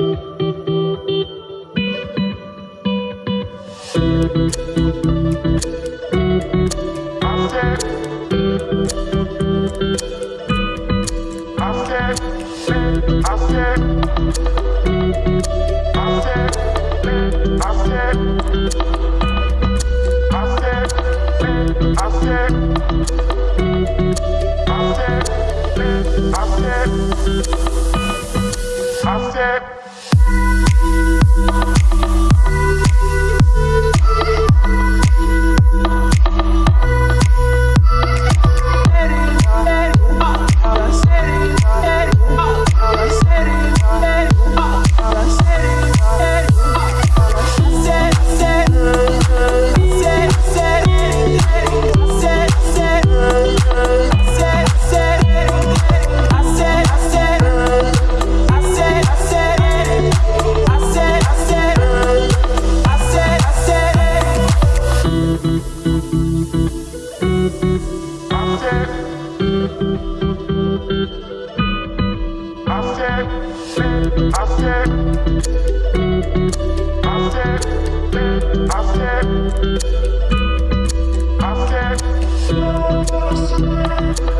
I said, I said. I said. I said, I said, I said.